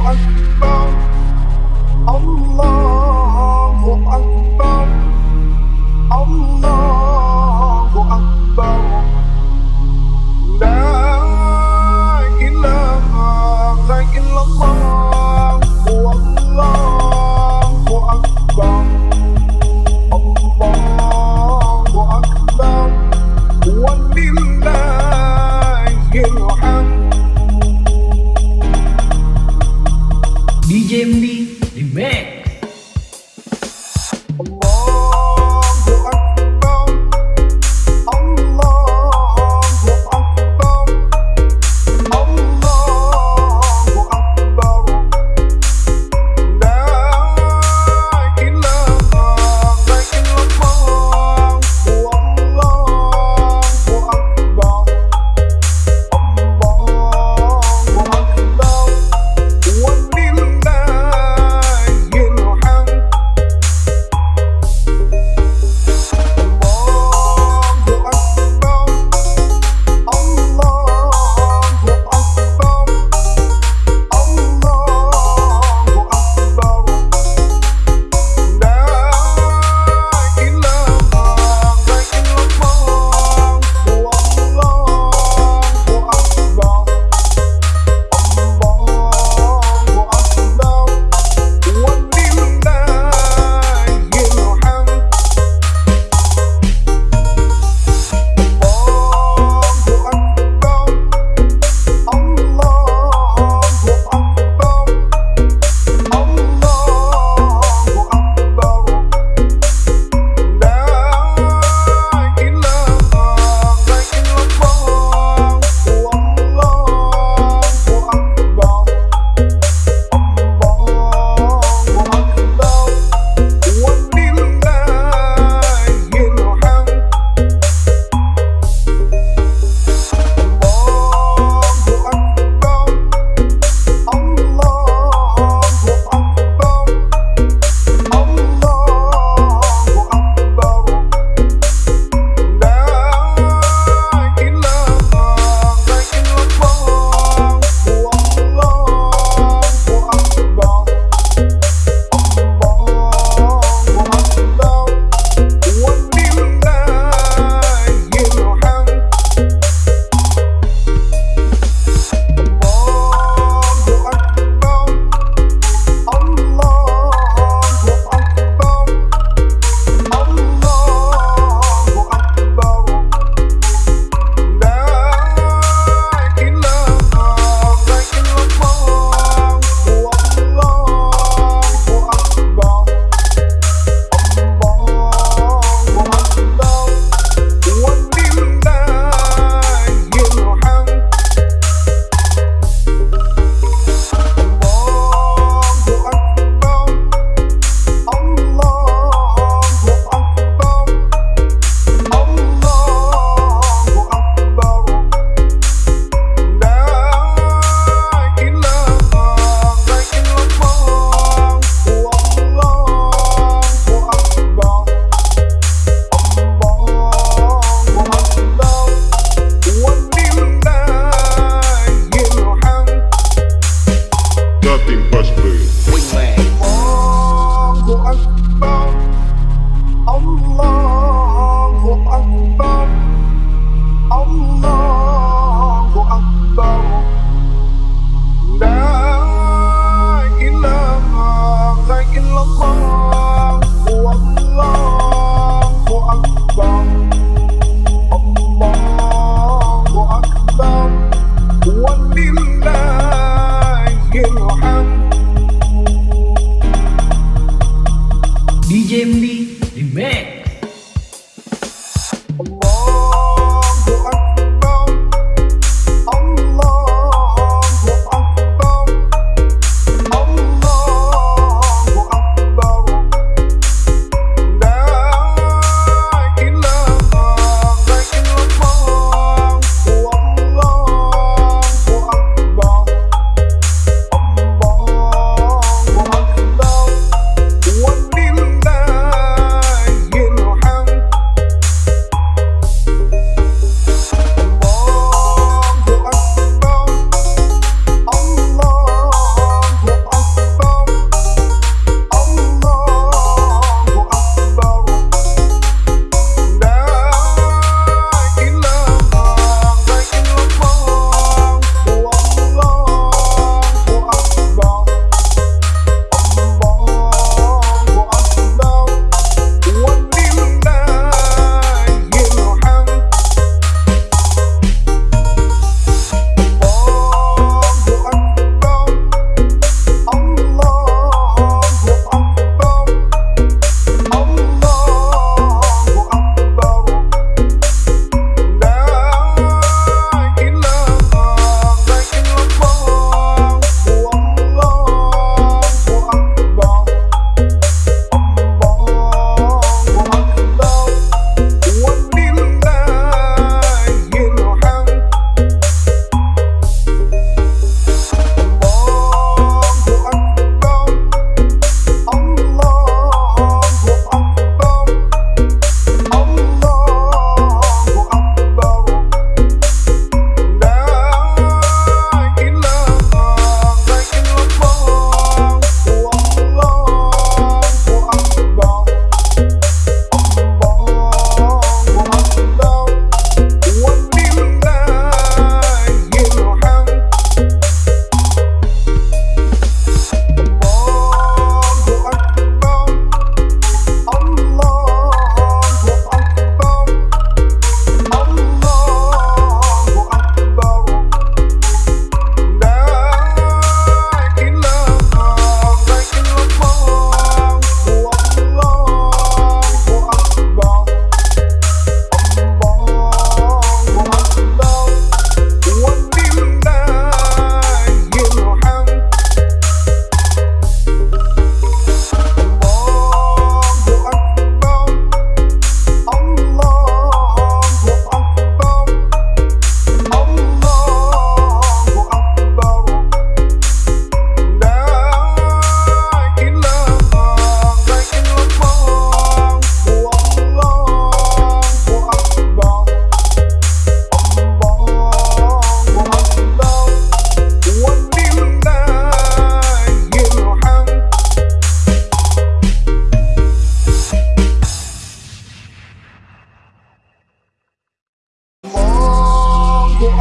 أكبر الله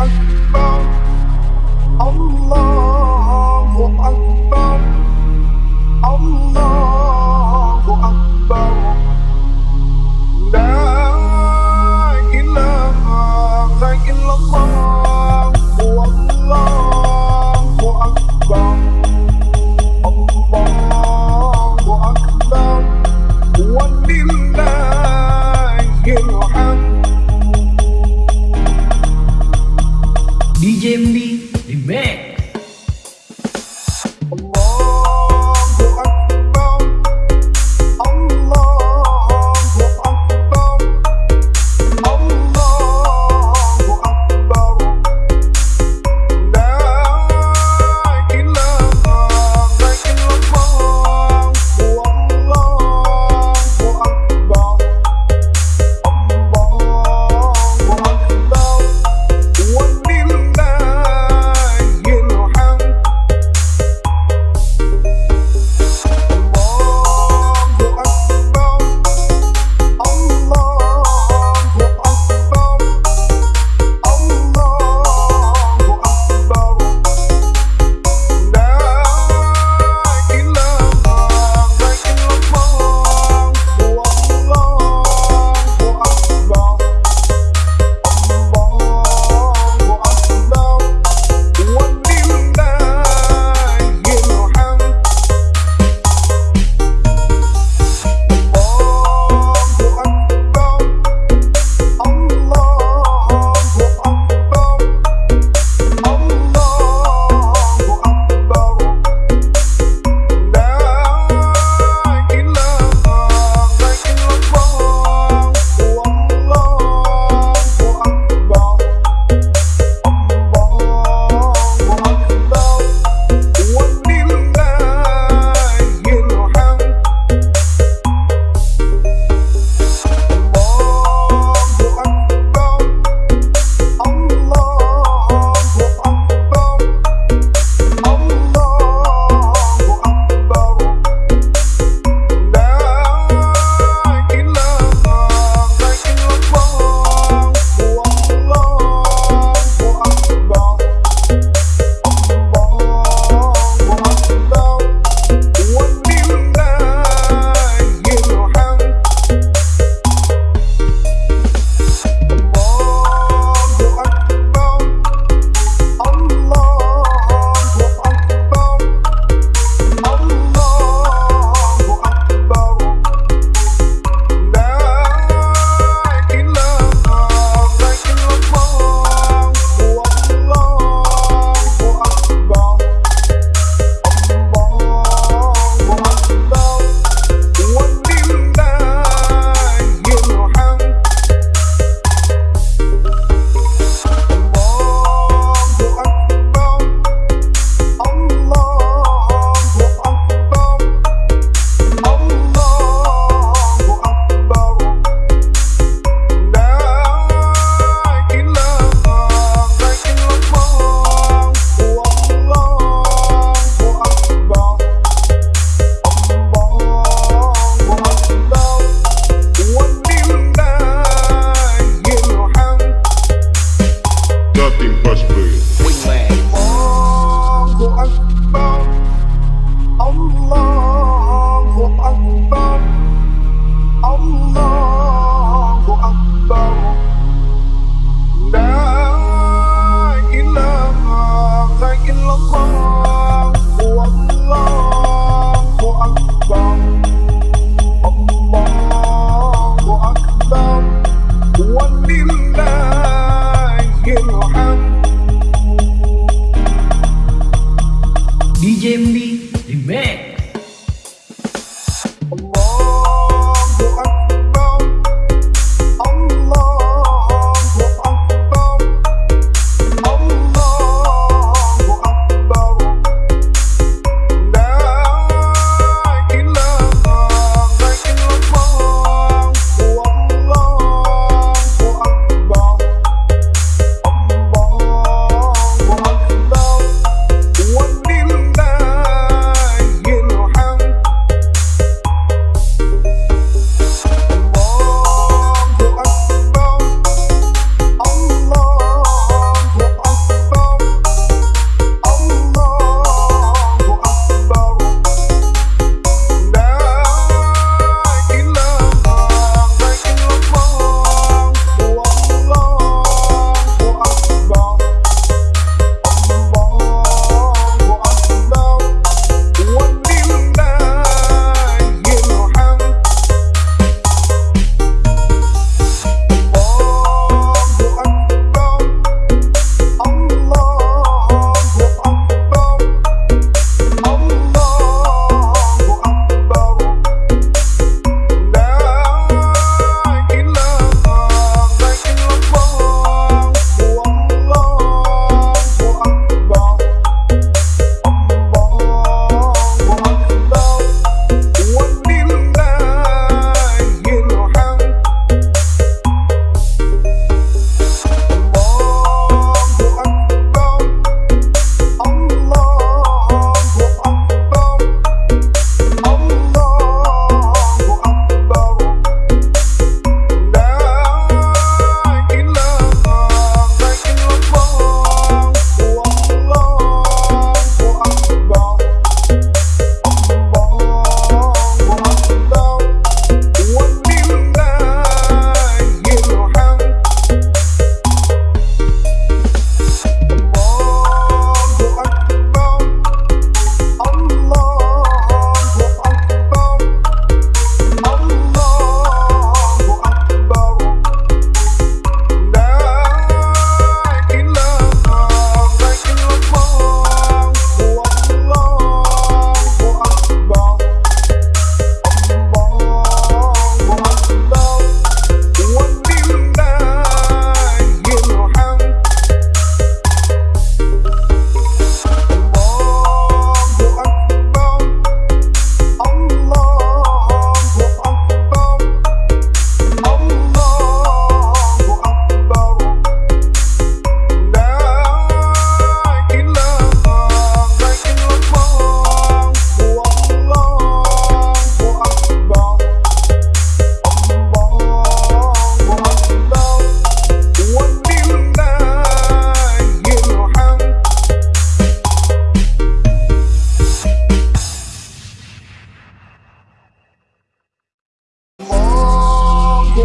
Allah, Allah, Allah, Allah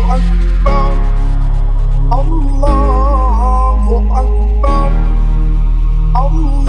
Allah, Allah, Allah, Allah.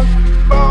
one.